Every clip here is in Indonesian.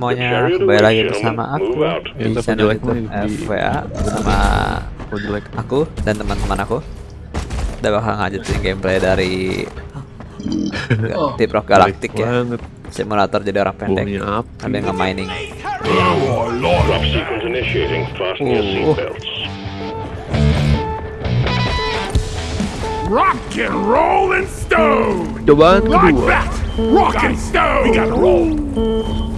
semuanya, kembali lagi bersama aku di channel YouTube FWA bersama Oh jelek. aku dan teman-teman aku. Udah bakal ngajutin gameplay dari Deep Rock Galactic ya, simulator jadi orang pendek. Ada yang nge-mining. Oh. Rock and roll and stone! Cobaan kedua. Rock and stone! We gotta roll!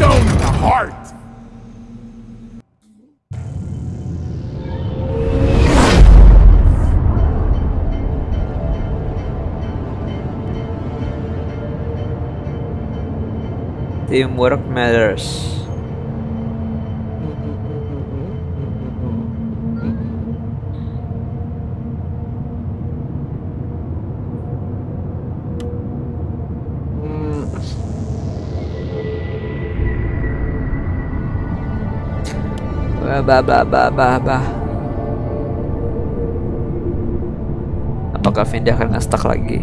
Stone in the heart! Teamwork matters. Bah bah bah bah bah. Apakah Vindi akan nge-stuck lagi?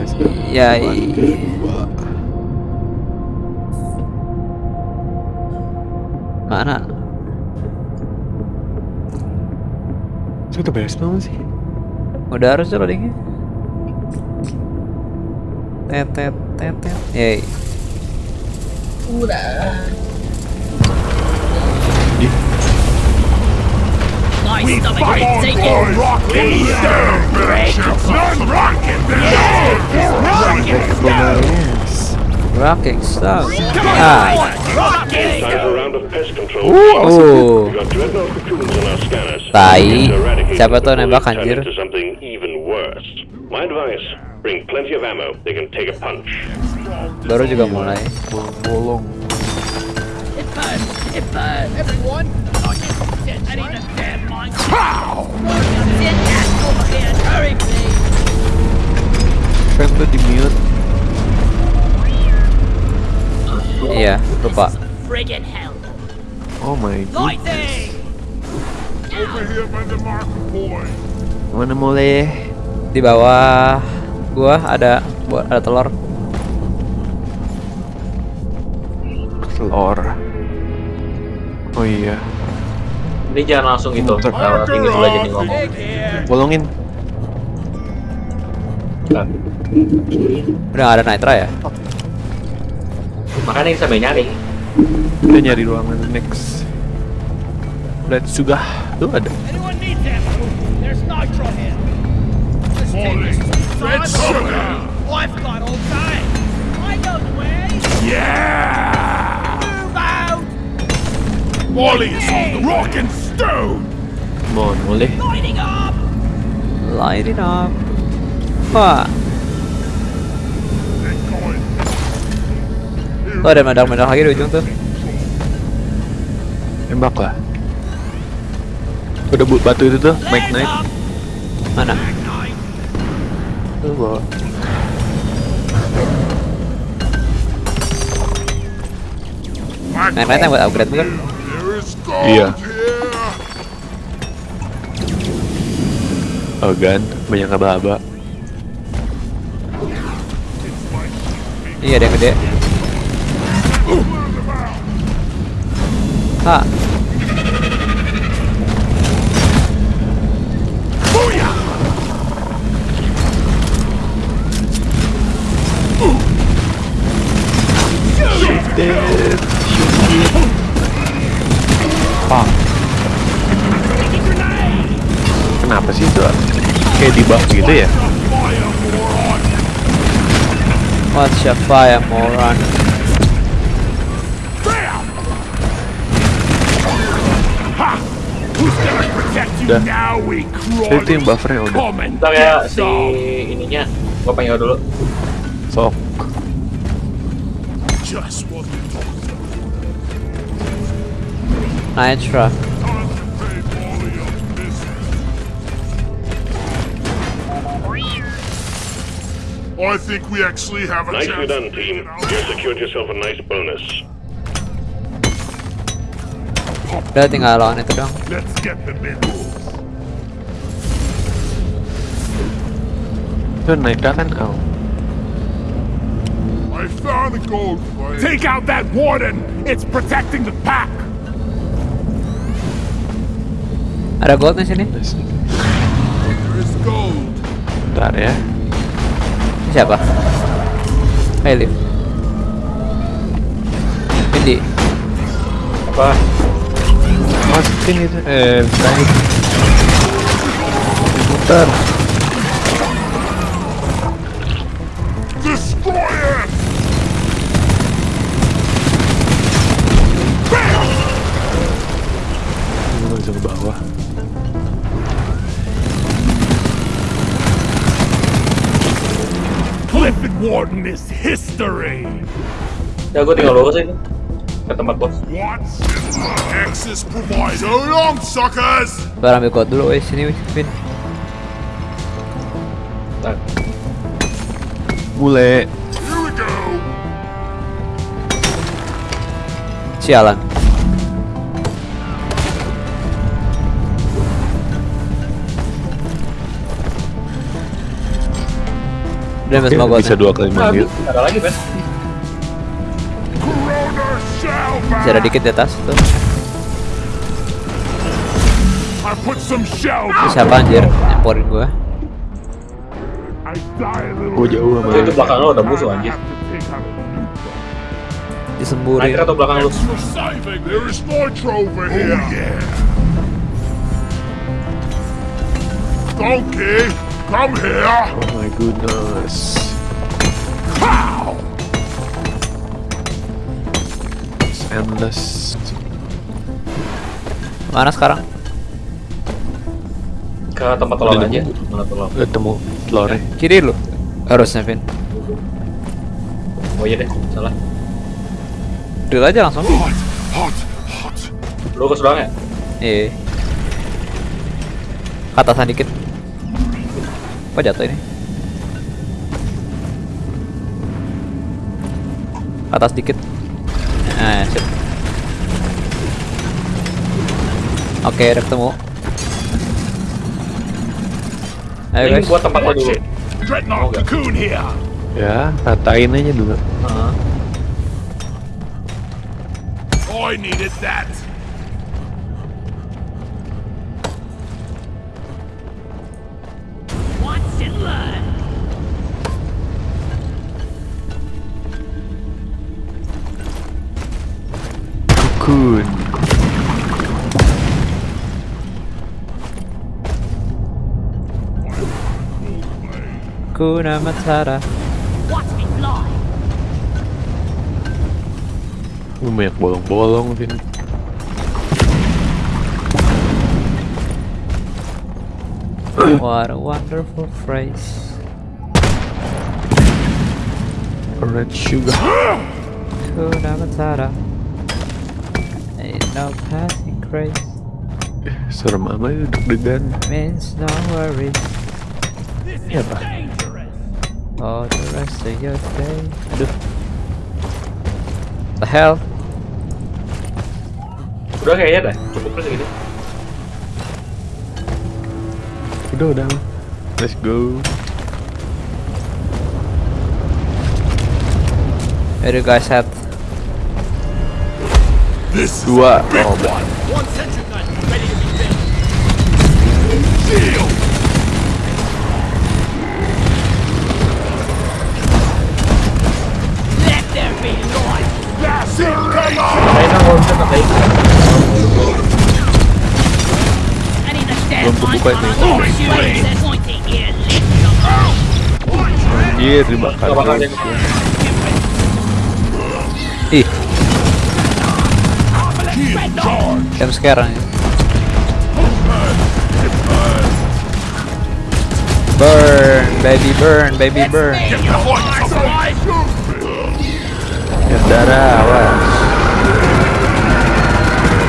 Let's go. Yai. Udah beres belum sih? Udah harus loadingnya. Tet tet tet tet. Yay. We fight for! Non-rocket! Rocking stuff. Ah. Scanners. Tai. Siapa tuh nembak, anjir? Baru juga mulai. Bolong. Tuh di mute. Iya, lupa. Oh my god. Lightning! Over here by the marker point! Mana mulai? Di bawah gua ada buat ada telur. Telur. Oh iya. Ini jangan langsung gitu, lewat tinggi dulu aja nih ngomong. Bolongin. Udah ada nitra ya? Makanya kita sambil nyari. Kita nyari ruangan next. Let's juga. Tuh ada. Red sugar! I've got all day. I. Yeah! Move out! Wally is on the rock and stone! Mohon boleh. Lighting up! Light it up. Wah, tuh ada meledak-meledak lagi di ujung tuh. Tembak lah. Udah bu- batu itu tuh, Mike Knight. Mana? Tuh bawa. Lain yang buat upgrade bukan? Iya. Oh gan, banyak aba-aba. Iya ada yang gede. Ah. Pak. Kenapa sih itu? Kayak di buff gitu ya? What's your fire moron? udah itu yang buffernya udah bentar ya si ininya gua panggil dulu sok nah, Nitro I think we actually have a Nicely done, team. You secured yourself a nice bonus. Udah tinggal lawan itu dong. Let's get the middle. Itu naik kan kau. I found a gold. Take out that warden! It's protecting the pack! Ada gold di sini. Bentar ya. Ini siapa? Hey Liv. Vindi. Apa? Masukin itu. Eh, naik. Putar. Warden is history! Ya gue tinggal lurus itu. Ke tempat bos. What's Access provided. So long, suckers! Baru ambil dulu, wes sini Vin. Nah, Bule. Here we go! Sialan. Udah semua gold. Bisa dua kali manggil. ada lagi Ben. Masih ada dikit di atas tuh. Siapa anjir? Nyamporin gua. I die a little Gue jauh sama Itu belakang lo ada musuh anjir. Disemburin. Naik atau belakang lu? Oh, yeah. Donkey, come here. Oh my goodness. Pow! It's endless. Mana sekarang? Ke tempat telur aja. Mana telur? Udah temu telurnya. Kiri lu. Harusnya Vin. Oh iya deh, salah. Drill aja langsung. Hot, hot, hot. Lurus doang ya? Iya. Ke atasan dikit. Kok jatuh ini? Atas dikit. Nah, sip. Oke, udah ketemu. Ayo Ini guys. buat tempat lo dulu. Dreadnought cocoon here. Ya, ratain aja dulu. Heeh. I needed that. Kuna Matata. Watch me fly. Lu banyak bolong-bolong, Vin. What a wonderful phrase. Red sugar. Kuna Matata. Ain't no passing craze. Serem amat itu deg-degan. Means no worries. This Yeah, is but- dangerous. All the rest of your day. Aduh. The hell? Udah kayaknya dah. Cukup lah segini. Udah, udah. Let's go. Where you guys? This is Dua. Oh, Here. Lift them. Anjir, dibakar. Ih, jam sekarang. Burn, baby burn, baby burn. Ya, darah, awas.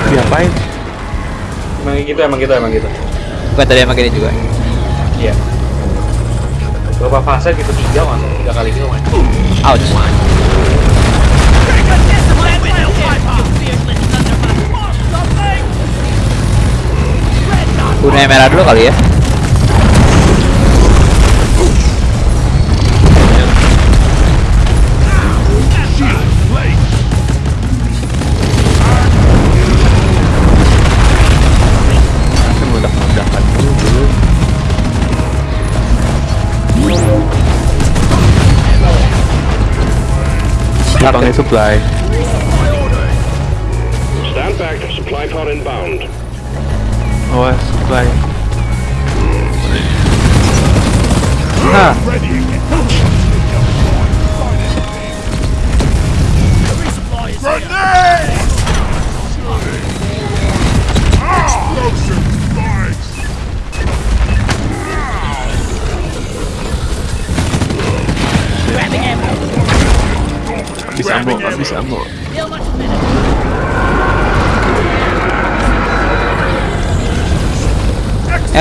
Diapain? Emang gitu, emang gitu, emang gitu. Bukan tadi emang gini juga. Iya. Berapa fase gitu tiga mas? Tiga kali gitu mas. Ouch. Gunain merah dulu kali ya. Belakangnya supply. Stand back. Supply pod inbound. Awas supply.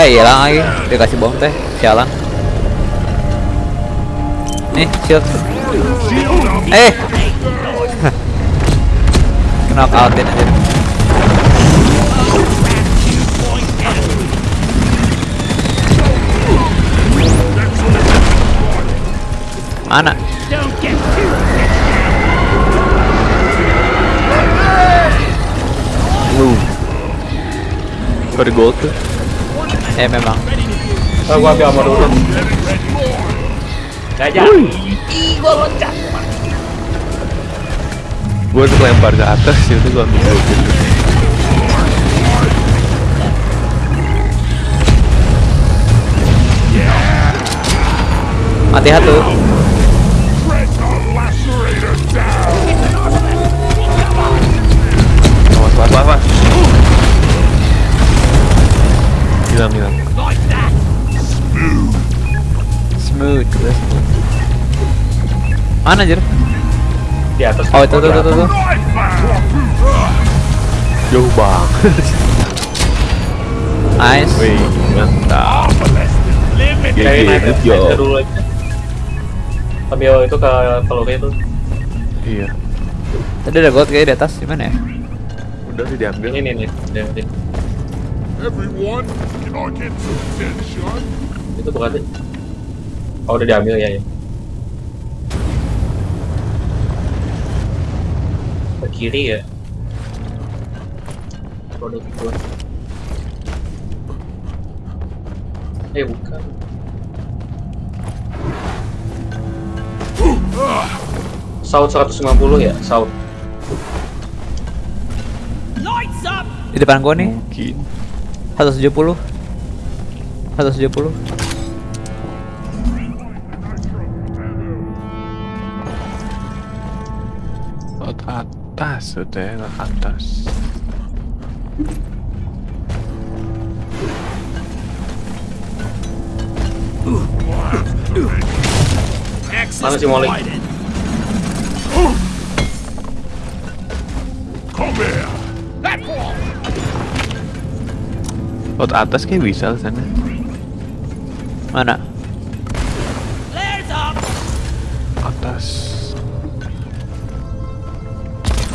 Eh hilang lagi. Dikasih bom teh. Sialan. Nih, shield. Eh. Knock outin aja. Mana? Lu. Kau di gold tuh? Eh memang. Oh, gua ambil ammo dulu. Gak jadi. Gue tuh lempar ke atas itu gue ambil dulu. Mati satu. Mana anjir? Di atas. Oh itu tuh tuh tuh. tuh. Jauh banget. Nice. Wih, mantap. Kayak GG, naik naik job. dulu aja. Ambil itu ke peluru itu. Iya. Tadi ada gold kayak di atas gimana ya? Udah sih diambil. Ini nih nih. Everyone, can I get some attention? Itu bukan sih. Oh udah diambil ya ya. Ke kiri ya. Produk itu. Eh bukan. Saut 150 ya, saut. Lights up! Di depan gua nih. Mungkin. 170. 170. Ya, laut atas. Mana si Molly? Laut atas kayak bisa ke sana. Mana?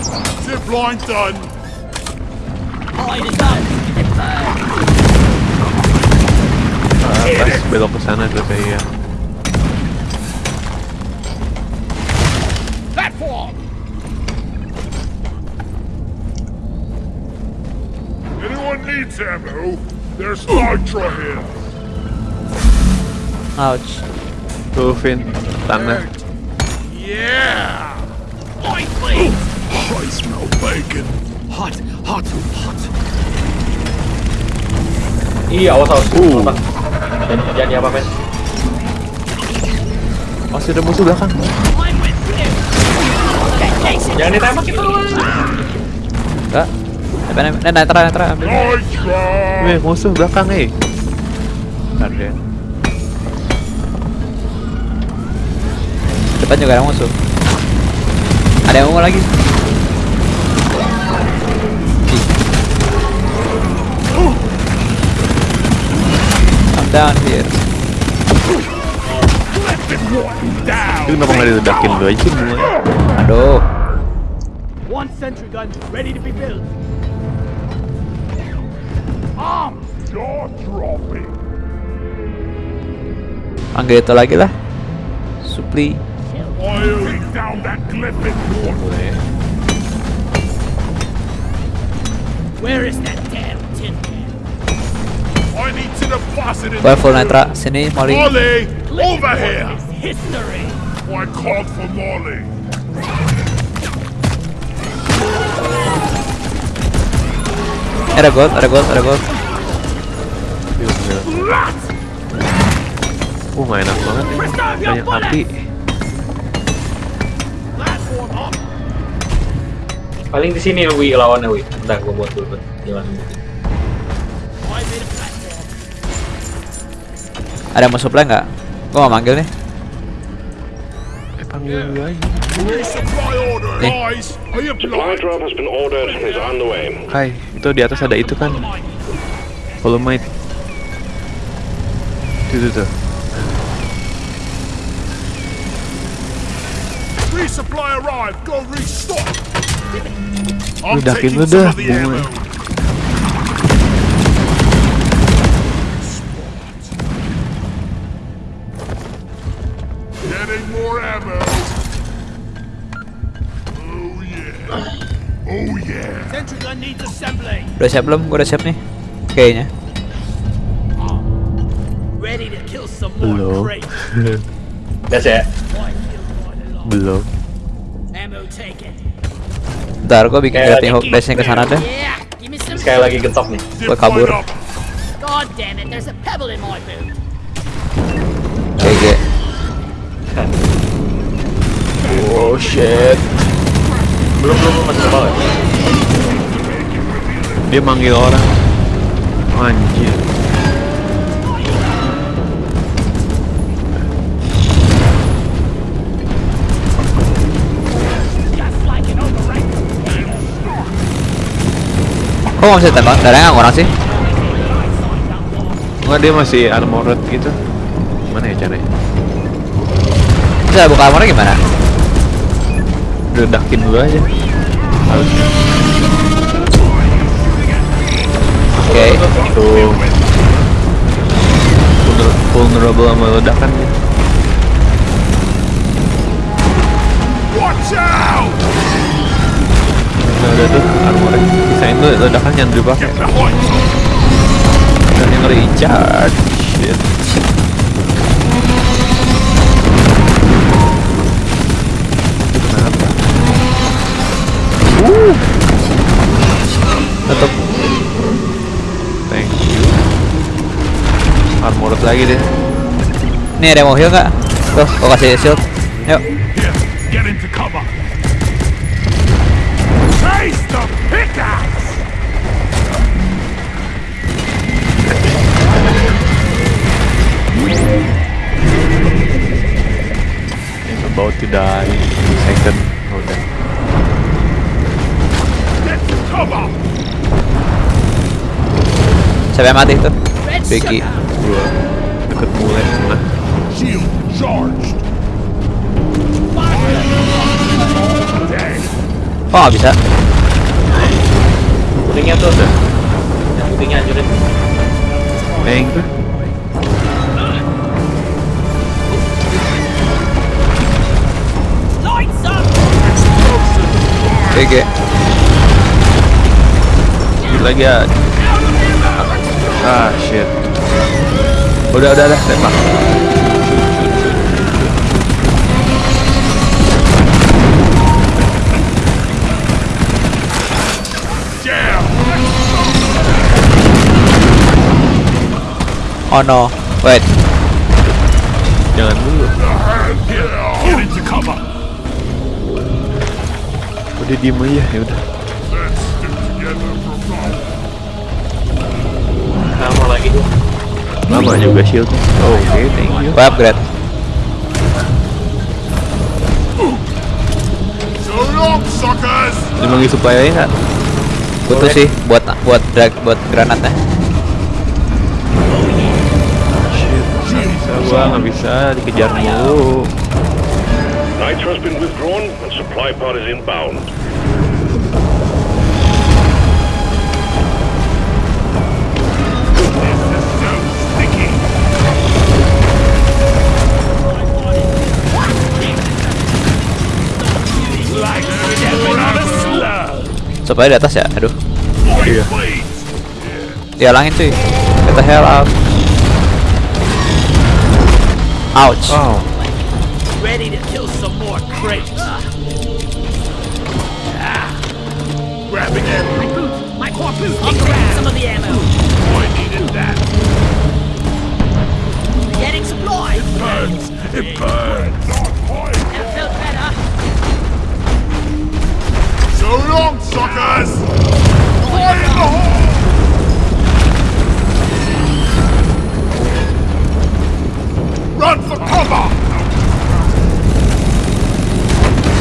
Zip line done! Hide is up! Atas belok ke sana tuh kayak. Platform! Anyone needs ammo? There's nitro here! Ouch. Tuh, Vin. Tanah. Yeah! Oi, please! I smell bacon! Hot, hot, hot! Iya, awas awas. Apa? Jadi jadi apa men? Masih ada musuh belakang. Jangan ditembak itu. Enggak. Depan Nah, netra netra ambil. Weh, musuh belakang, eh. Bentar deh. Depan juga ada musuh. Ada yang mau lagi. Down here. Itu kenapa nggak diledakin lu aja semua? Aduh. One sentry gun ready to be built. Armed. Jaw dropping. Panggil itu lagi lah. Supli. Where is that damn Gue full nitra. Sini Molly. Molly, over here. Is history. I called for Molly. Ada gold, ada gold, ada gold. Uh, enak banget ya. Banyak api. Paling di sini Wi lawannya Wi. Bentar gua buat dulu jalan. I Ada mau supply nggak? Gue mau manggil nih. Eh, panggil aja. Way. Kai, itu di atas ada itu kan. Volumite. Itu tuh. Resupply arrived. Go restock. Taking lu some dah, of the bunga. Udah siap belum? Gue udah siap nih. Kayaknya. Belum. ya. One alone? Belum. Ntar gue bikin grappling hook dash-nya ke sana deh. Sekali lagi getok nih. Gue kabur. God damn it, there's a pebble in my boot. GG. Oh shit. Belum belum belum, masih ke bawah. Dia manggil orang. Anjir. Kok bisa tembak? Darahnya orang sih? Enggak dia masih armored gitu. Gimana ya caranya? Bisa buka armornya gimana? Ledakin dulu aja. Harusnya. Oke. Tuh. Vulner- Vulnerable sama ledakan. Watch out! Nah, udah tuh armornya. Sisain tuh ledakan jangan dipakai. Dan yang recharge. Shit. Kenapa? Tutup. Thank you. Armored lagi deh. Nih ada yang mau heal nggak? Tuh, gue kasih shield. Yuk. It's about to die. Second. Oh, udah. Get to cover! Siapa yang mati tuh? Vicky. sugar. Gua deket. Shield charged. Nggak bisa? Kuningnya tuh udah. Yang putihnya hancurin. Neng tuh. Lights up. GG. Dikit lagi ya. Ah shit. Udah, udah, udah. Tembak. Oh no. Wait. Jangan dulu. Udah diem aja ya udah. Lagi tuh. Lama juga shield. Oh, Oke, thank you. Gue upgrade. So long, suckers! Ini lagi supply aja nggak? Butuh sih buat buat drag buat granatnya. Shit. Bisa Gua nggak bisa dikejar mulu. Nitro has been withdrawn and supply pod is inbound. Supaya di atas ya. Aduh. Iya. Dihalangin cuy. Get the hell out. Ouch. Wow. Ready to kill some more crates. Grabbing it. My boots! My core boots! I'll grab some of the ammo! Oh, I needed that. Getting supplies! Burns. It burns. That felt better! So long, suckers. Fire the hole. Run for cover.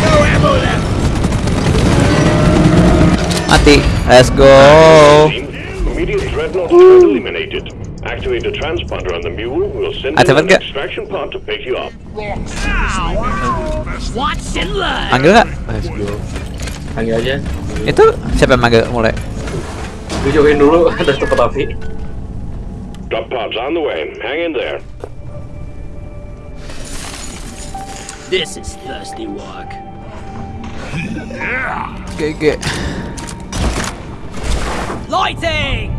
No ammo left. Mati. Let's go. Immediate dreadnought eliminated. Activate the transponder on the mule. We'll send in an extraction pod to pick you up. Watch and learn! Manggil nggak? Let's go. Panggil aja. Itu siapa yang manggil mulai? Gue jauhin dulu ada tempat api. Drop pods on the way. Hang in there. This is thirsty work. GG. Lighting!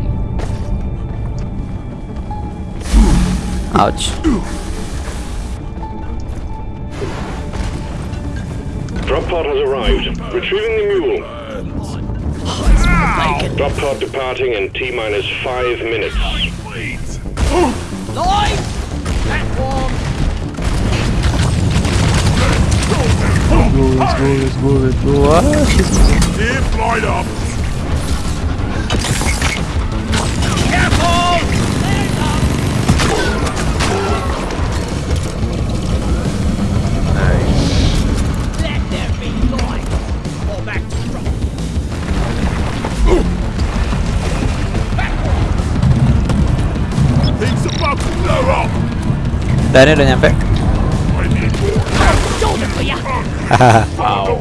Ouch. Drop pod has arrived. Retrieving the mule. Drop pod departing in T minus five minutes. Light! Platform! Let's go, let's go, let's go. Ah, shit. Here, flight up. Dan ini udah nyampe. Ya! Wow.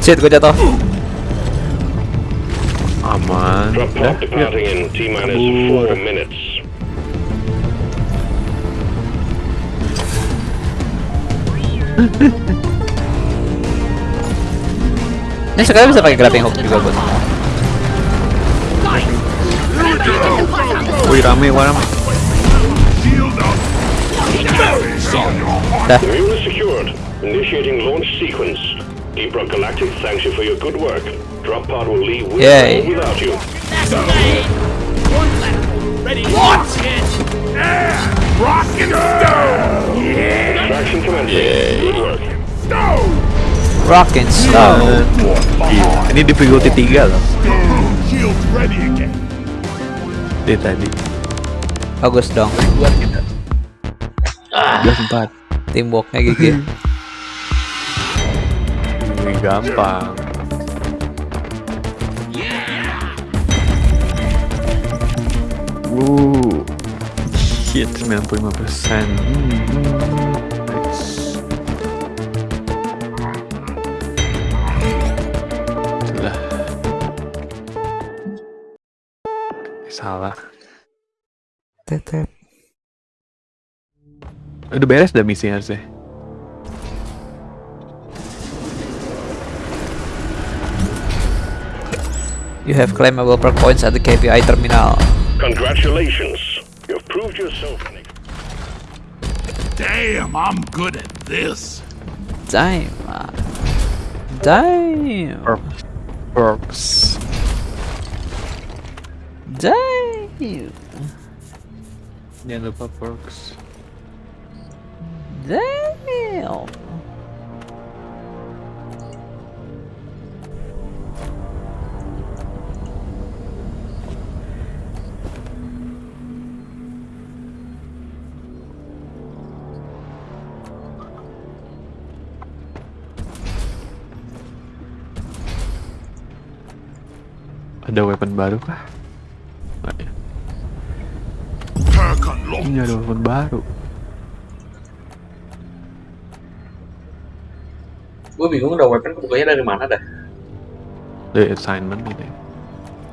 Shit, gue jatuh. Aman. T minus Kabur. four minutes. Ini sekarang bisa pakai grappling hook juga buat. Guys! Remember you can fight up! Wih rame, wah rame. Dah. The mule is secured. Initiating launch sequence. Deep Rock Galactic thanks you for your good work. Drop pod will leave with Yay. or without you. That's! One platform! Ready launch it! Rock and stone. Extraction commencing. Good work. Stone. Rock and slow. Iya. Ini di priority 3 loh. Dia tadi. Bagus dong. Udah sempat. Teamworknya GG. Ini gampang. Wuh. Shit, 95%. Hmm. Tetep. Udah beres dah misi harusnya. You have claimable perk points at the KPI terminal. Congratulations. You've proved yourself. Damn, I'm good at this. Damn. Damn. Perk. Perks. Damn. Jangan lupa perks. Damn. Ada weapon baru kah? Ini ada weapon baru. Gue bingung udah weapon kebukanya dari mana dah. Dari assignment gitu ya.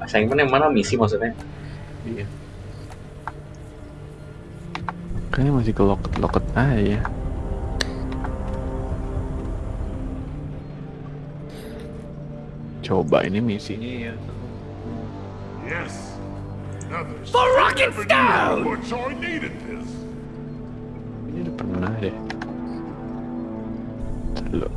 Assignment yang mana misi maksudnya? Iya. Kayaknya masih ke locket-locket aja ya. Coba ini misinya ya. Yes. Another The rocket stone! how much I needed this. Ini udah pernah deh. Lo.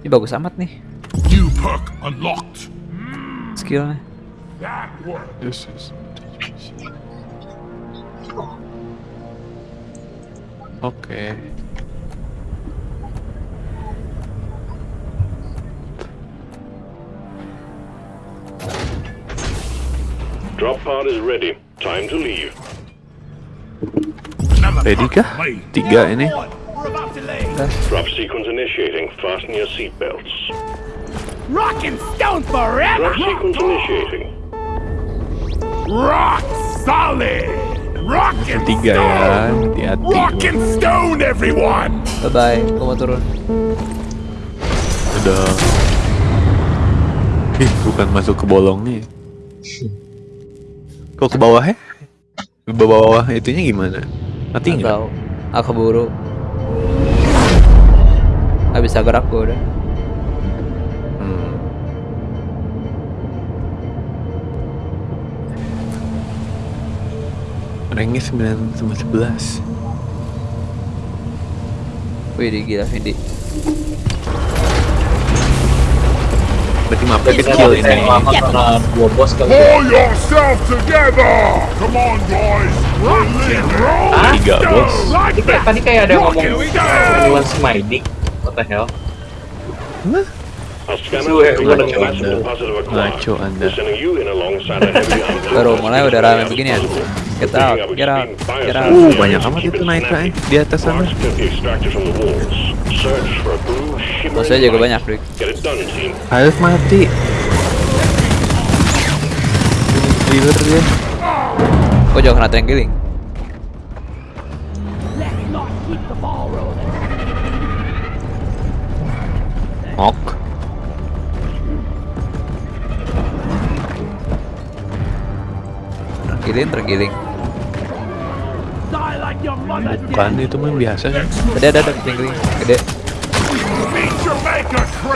Ini bagus amat nih New perk unlocked. skillnya. That worked. This is... Oke. Drop pod is ready. Time to leave. Ready kah? Tiga ini. Drop sequence initiating. Fasten your seatbelts. Rock and stone forever! Drop sequence initiating. Rock solid. Rock and Tiga ya, hati-hati. Rock and stone, everyone. Bye bye, aku mau turun. Udah. Ih, bukan masuk ke bolongnya. Kok ke bawah ya? Ke bawah itunya gimana? Mati Nggak nggak? tahu. Aku buru. Gak bisa gerak gue udah. Hmm. Ranknya 9 sama 11 Wih, gila Vindi. Berarti mapnya Kita kecil yang ini karena dua bos kali. Pull yourself together. Come on, Hah? Tiga bos Tadi kayak, ada yang ngomong penyuluhan Smiding. What the hell? Our Ngaco anda Baru mulai udah rame begini ya. Get out, get out, get out. Uh, banyak amat itu Nitra eh di atas sana Marks can be extracted from the walls. Search for a blue shimmering Maksudnya jago light. banyak, Rick. Harus mati Clear dia Kok jauh kena tranquiling? Let's mother did. Bukan itu mah biasa Tadi ada ada tranquiling. Gede.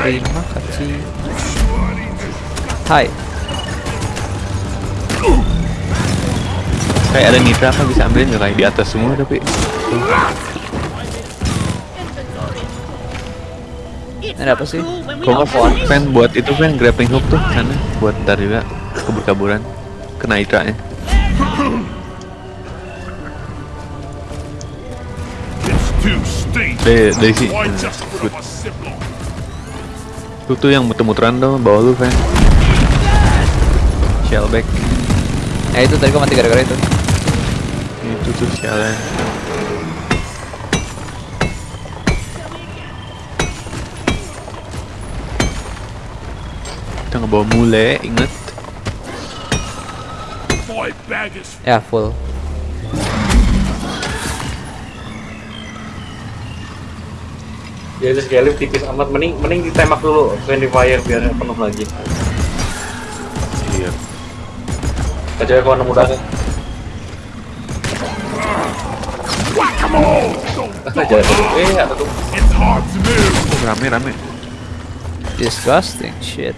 Terima kasih. Hai. Kayak ada Nitra kan bisa ambilin nggak kayak di atas semua tapi Ini apa sih? Kok don't nggak fan buat itu fan grappling hook tuh sana buat ntar juga kabur-kaburan kena Nitra dari sini. Nah, tuh tuh yang muter-muteran tuh bawah lu fan shellback. Ya itu tadi gua mati gara-gara itu. itu tuh shellnya kita ngebawa mule inget Ya full. Ya itu sekali tipis amat. Mending mending ditembak dulu friendly fire biar penuh lagi. iya Kecuali kalau nemu darah. dulu. Eh ada tuh. Rame rame Disgusting shit.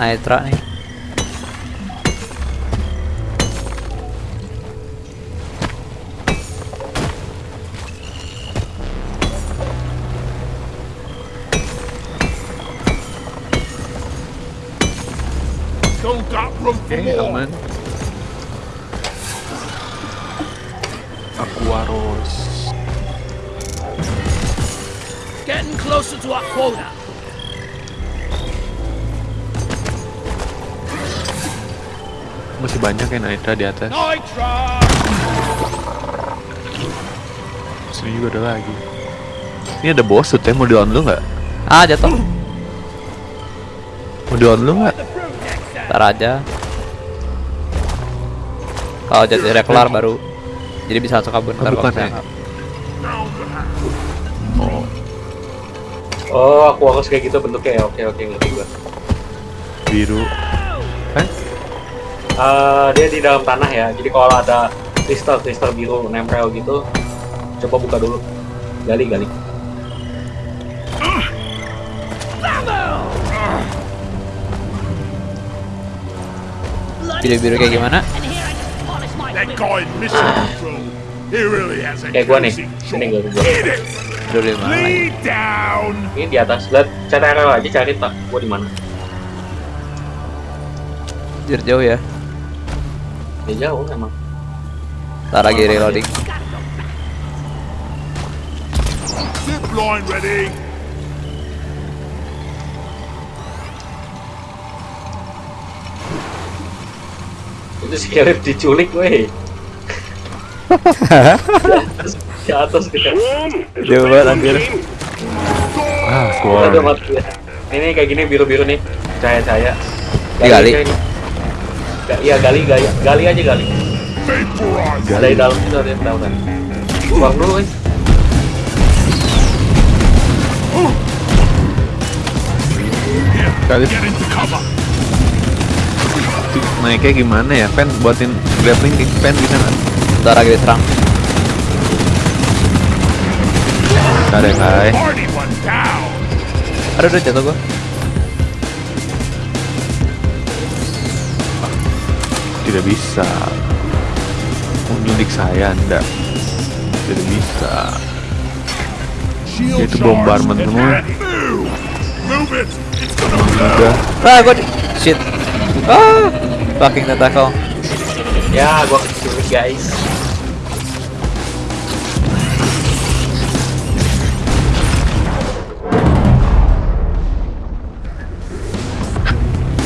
Nih. Got room for oke aman Aquaros Getting closer to our quota. Masih banyak ya Nitra di atas. Sini juga ada lagi. Ini ada boss tuh, mau di on lu nggak? Ah jatuh. Mau di on lu nggak? Ntar aja. Kalau jadi kelar baru. Jadi bisa langsung kabur ntar kalau ya? Oh, Oh, aku harus kayak gitu bentuknya ya. Oke, oke, ngerti gua. biru. Eh, dia di dalam tanah ya. Jadi kalau ada kristal kristal biru nempel gitu, coba buka dulu. Gali, gali. Biru-biru kayak gimana? And here I just polish my That liver. guy in mission control. He really has a Kayak gua nih. Ini gua gua. Di mana! Ini di atas. Lihat cari arrow aja cari tak. Gua di mana? Jauh ya. Dia jauh emang. Ntar lagi reloading. Zip line ready! Itu si Caleb diculik, weh. di atas kita. Swarm! It's Jauh a banget, big anjir. Ah, ya. Ini kayak gini biru-biru nih. Cahaya-cahaya. Digali? aja ini. Ga- Iya, gali, gali, gali aja gali. Ada di dalam itu ada yang tahu kan. Buang dulu, weh. Kali naiknya gimana ya? Pen buatin grappling kick pen bisa nggak? Ntar lagi diserang. Ntar ya kai. Aduh udah jatuh gua. Tidak bisa. Menyulik saya anda. Tidak bisa. Itu and semua. Udah. Ah gua di... Shit. Ah. Fucking tentacle. Ya, gua keculik guys.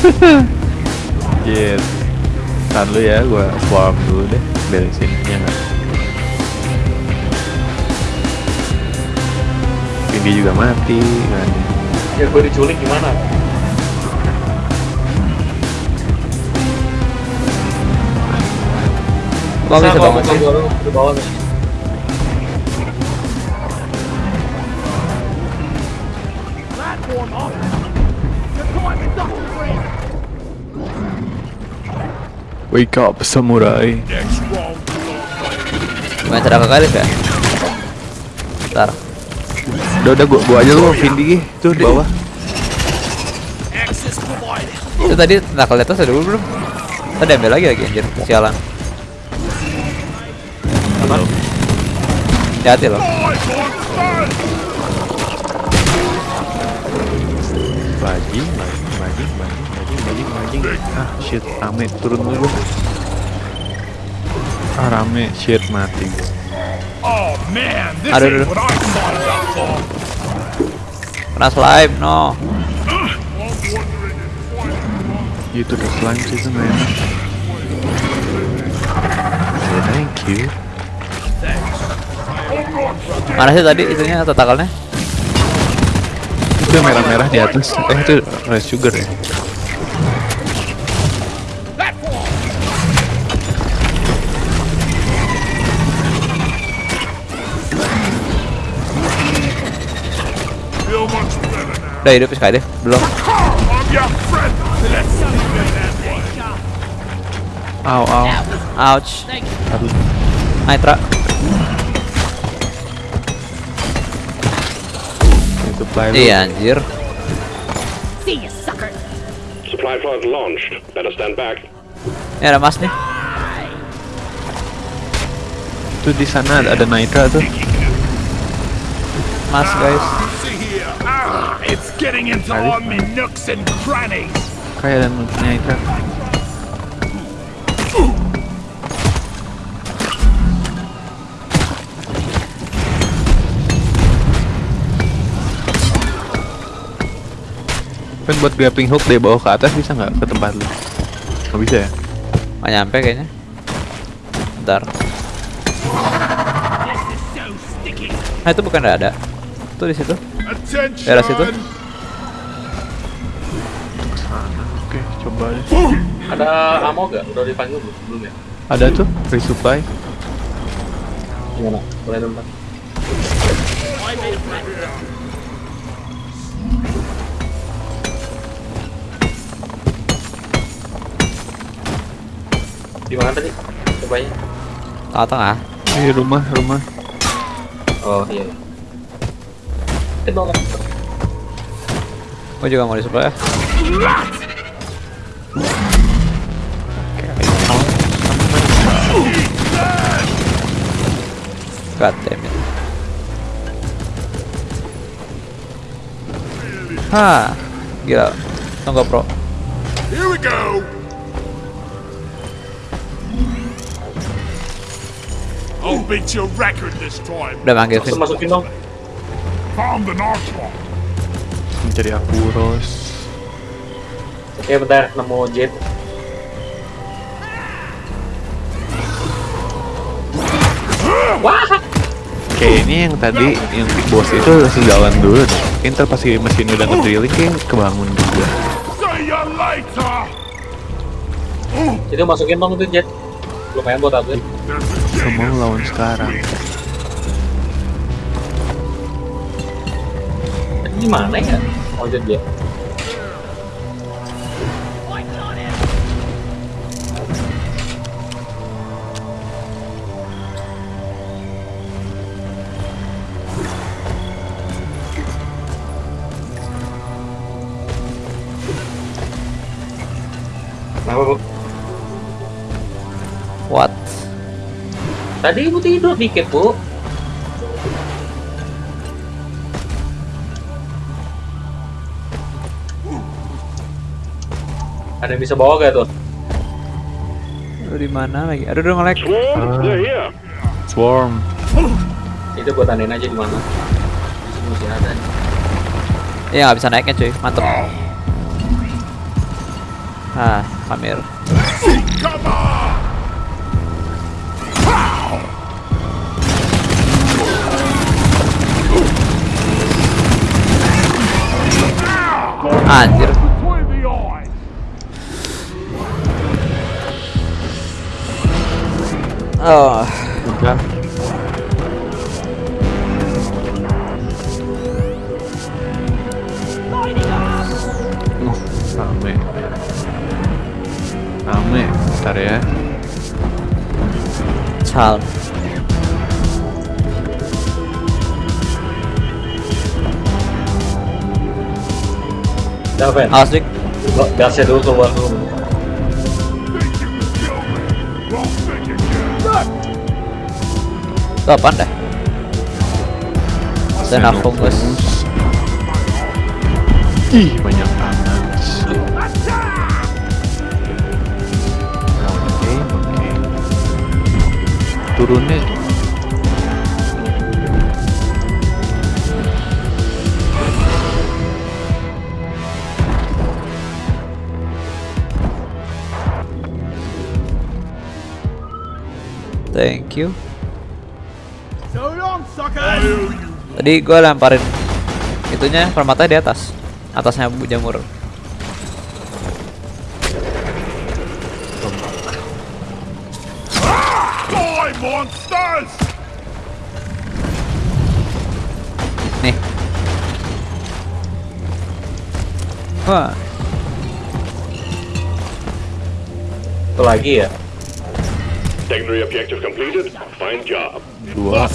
Yes. Tahan lu ya, gua farm dulu deh. Beresin ya nggak? Ini juga mati kan. Ya gua diculik gimana? Kok bisa banget sih? di bawah Wake up samurai. Main sedang kali ya? Ntar. Udah udah gua, gua aja lu Vindi tuh di bawah. Itu tadi tentacle atas ada dulu belum? Tadi ambil lagi lagi anjir. Sialan. Hati-hati loh. Bajing, bajing, Ah shit, rame turun dulu. Ah rame, shit mati. Oh man, this Aduh, aduh. Kena slime, no. Itu udah slime sih itu nggak enak. Ya, thank you. Mana sih tadi itunya tentakelnya? Itu yang merah-merah di atas. Eh itu rice sugar ya. Udah hidup sekali deh, belum. Au au. Ouch. Nitra. Iya anjir. Sucker. Supply pod launched. Better stand back. Ini ada mas nih. Itu di sana ada, ada Nitra tuh. Mas guys. Ah, it's getting into all my nooks and crannies. Kan buat grappling hook dari bawah ke atas bisa nggak ke tempat lu? Nggak bisa ya? Nggak nyampe kayaknya. Bentar. Nah itu bukan ada. Tuh di situ. Attention! Daerah situ. Oke, coba deh. Ada ammo gak? Udah dipanggil belum? Belum ya? Ada tuh resupply. Gimana? Boleh Pak. Di mana tadi? Cobanya. Tengah-tengah. Di rumah, rumah. Oh iya. Gue juga mau disupply ya. God damn it. Hah, gila. Tunggu pro. Here we go! I'll beat your record this time. Udah manggil Vin. masukin dong. Mencari Akuros. Oke bentar, nemu jet. Wah! Kayak ini yang tadi yang boss itu harus jalan dulu deh. Kayak ntar pasti mesin udah ngedrilling kayak kebangun juga. Jadi masukin dong itu jet. Lumayan buat upgrade. There's a Semua lawan sekarang. Di mana ya? Oh jet dia. Kenapa bu? What? Tadi ibu tidur dikit bu. Ada yang bisa bawa gak tuh? Lu di mana lagi? Aduh, udah nge-lag. Here. Swarm. Itu gue tandain aja di mana. Di sini masih ada. Iya nggak bisa naiknya cuy, mantep. Ah, Amir. Anjir. Oh, Udah. Uh, rame. Rame. Bentar ya. Calm. Udah, Fen. Lo- Gasnya dulu keluar dulu. Itu apaan dah? Xenophobus. Ih, banyak amat. Oke, oke. Turunnya Thank you. Tadi gua lemparin itunya permata di atas. Atasnya bu jamur. Nih. Wah, Itu lagi ya. Secondary objective completed. Fine job. dua.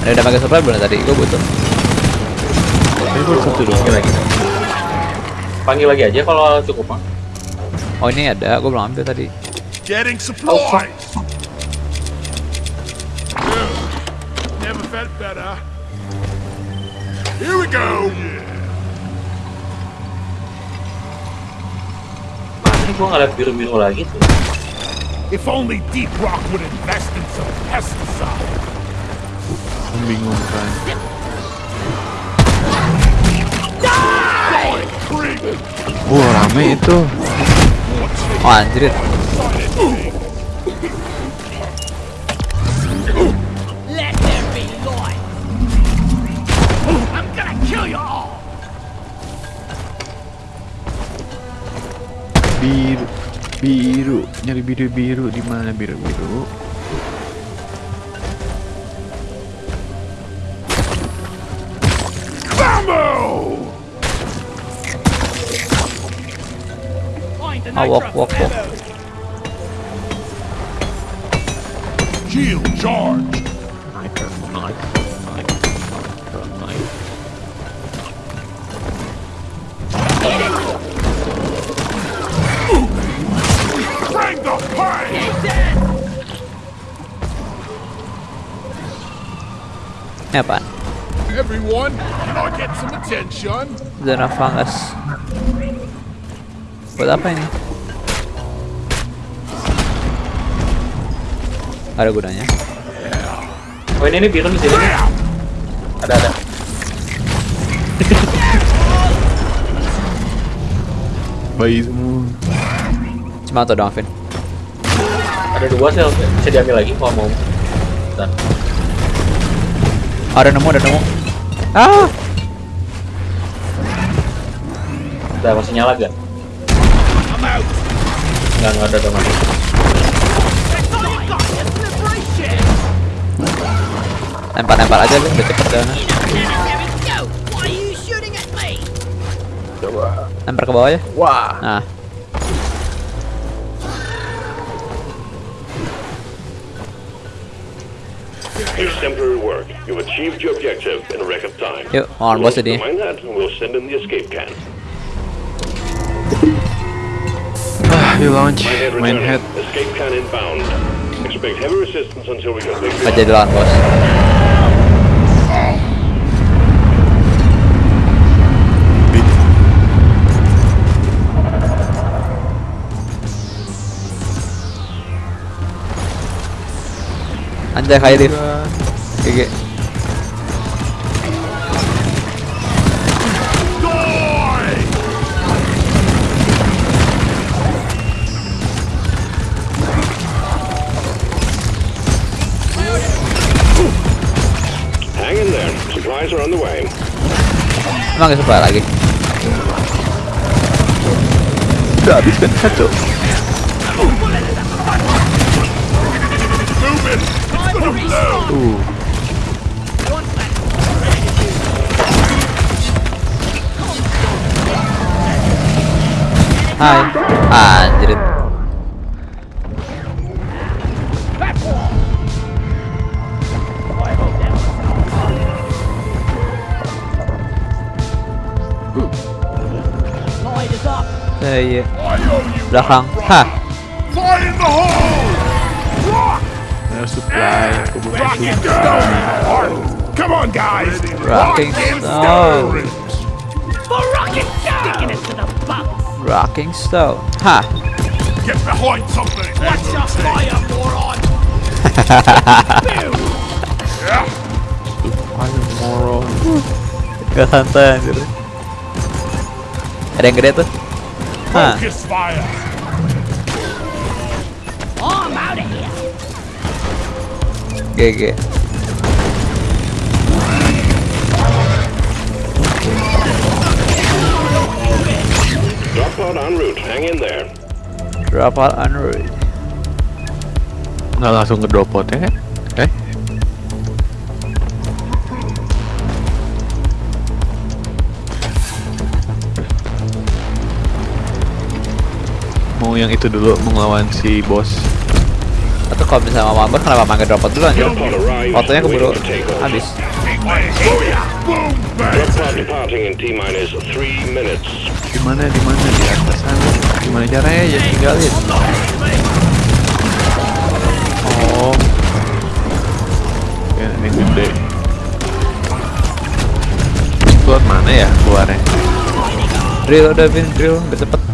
Ada udah pakai supply belum tadi? Gua butuh. Ini baru satu. Panggil lagi. Panggil lagi aja kalau cukup mah. Oh ini ada, gua belum ambil tadi. Getting supplies! Yeah. Never felt better. Here we go! Ini gua nggak biru-biru lagi tuh. If only Deep Rock would invest in some pesticide. Die, creep! Wah, rame itu. Oh anjir. Biru, nyari biru biru di mana biru biru? Oh, walk, walk, walk. Shield charged. Ini apaan? Everyone, can I get some attention? Zona fungus. Buat apa ini? Ada gunanya. Oh ini, ini biru di sini. nih. Ada ada. Bayi semua. Cuma tuh dong, Vin. Ada dua sel. Bisa diambil lagi kalau mau. Bentar. Ada nemu, ada nemu. Ah, Udah masih nyala gak? Enggak, enggak ada udah mati. It's liberation. lempar-lempar aja lu, udah cepet at me? Lempar ke bawah ya. Wah. Nah, You've achieved your objective in a record time. yuk, mohon bos We'll. Mind that, and we'll send in the escape can. Ah, di launch. Minehead Main head. Escape can inbound. Expect heavy resistance until we complete the Gak jadi lawan bos. Anjay kayak Div. GG. Gak suka lagi? Udah habis kan satu. Uh, Hai. Anjir. Belakang. Fire ada supply. Rocking stone! Come on, guys! Rocking Rocking stone. For rocket sticking it to the butt. Rocking Stone. Hah. Get behind something! Watch your fire, moron. Ayo moron. Gak santai anjir. Ada yang gede tuh. Hah. Fire! I'm out of here. GG. Drop pod en route. Hang in there. Drop out Android. Nggak langsung ke drop pot ya Mau yang itu dulu melawan si bos. Atau kalau misalnya mau kenapa mampir drop out dulu anjir? Arrived. Fotonya keburu habis. Three minutes. Di mana? Di mana? Di atas sana. Gimana caranya ya tinggalin? Oh. Ya, ini gede. Keluar mana ya keluarnya? Drill udah Vin, drill udah cepet.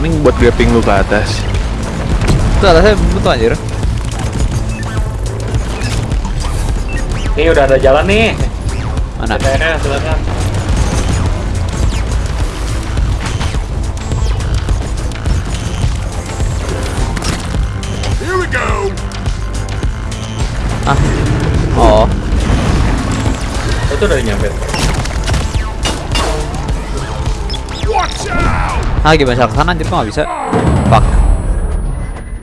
Mending buat grappling lu ke atas. Itu atasnya betul anjir. ini udah ada jalan nih. Mana? Kayaknya silakan. Ah. Oh. Itu udah nyampe. Ah gimana cara ke sana anjir kok nggak bisa? Fuck.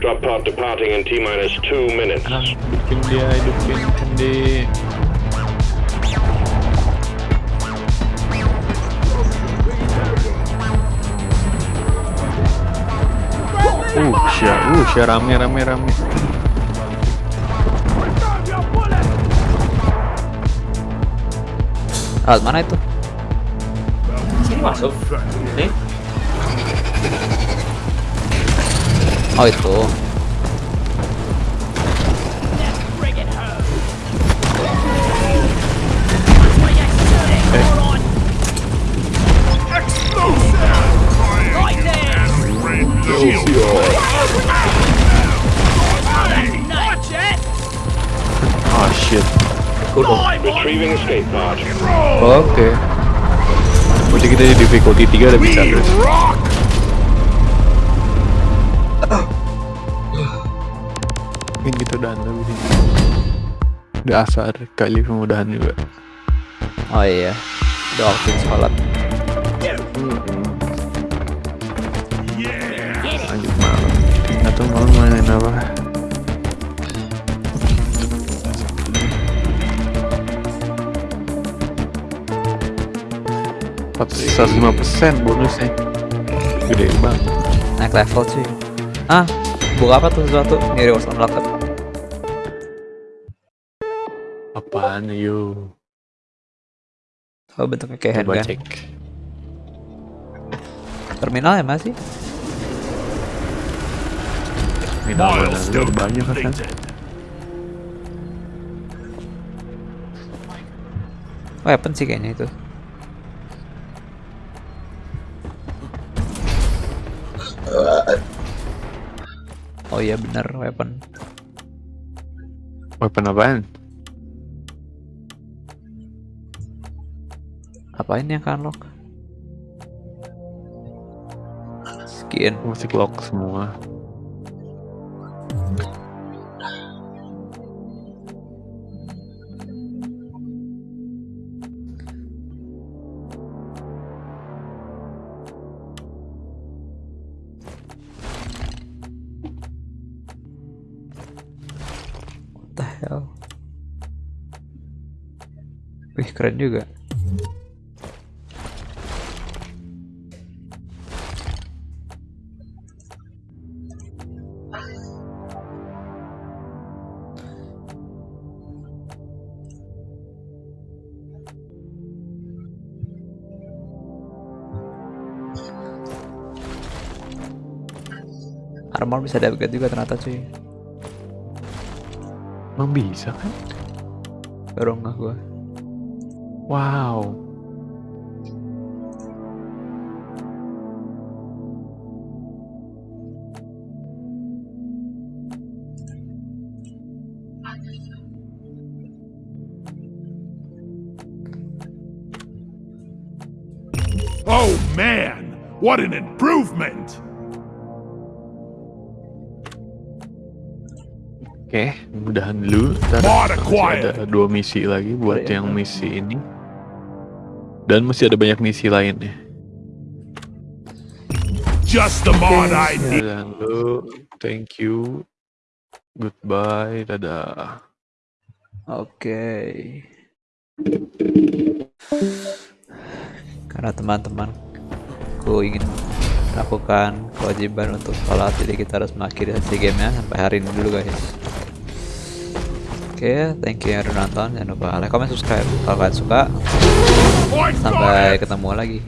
Drop pod departing in T minus two minutes. Ah, hidupin dia, hidupin Andy. Uh, sya, uh, sya rame, rame, rame. Alat mana itu? Sini masuk. Nih. Oh itu. Bring it home. Right there. Watch it. Oh shit. Retrieving escape pod. Oke. Berarti kita di difficulty 3 udah bisa terus. Udah asar kali pemudahan juga. Oh iya. Udah waktunya sholat. Lanjut malam. Atau malam mainin apa? Empat lima persen bonusnya. Gede banget. Naik level cuy. Ah, buka apa tuh sesuatu? Ini rewards unlocked. Apaan yuk? Oh bentuknya kayak Coba handgun. cek. Terminal ya masih? Minal mana? Banyak kan? Weapon sih kayaknya itu. Oh iya bener weapon. Weapon apaan? Apa ini yang kan lock? Skin. Masih lock semua. What the hell? Wih keren juga. Armor bisa di upgrade juga ternyata cuy. Emang bisa kan? Baru nggak gua. Wow. Oh man, what an improvement! Oke, mudahan dulu. Ntar ada dua misi lagi buat yang misi ini. Dan masih ada banyak misi lainnya. Just the mod I need. Mudahan dulu. Thank you. Goodbye. Dadah. Oke. Karena teman-teman ku ingin lakukan kewajiban untuk sholat jadi kita harus mengakhiri sesi gamenya sampai hari ini dulu guys oke thank you yang udah nonton. Jangan lupa like comment subscribe. Kalau kalian suka sampai ketemu lagi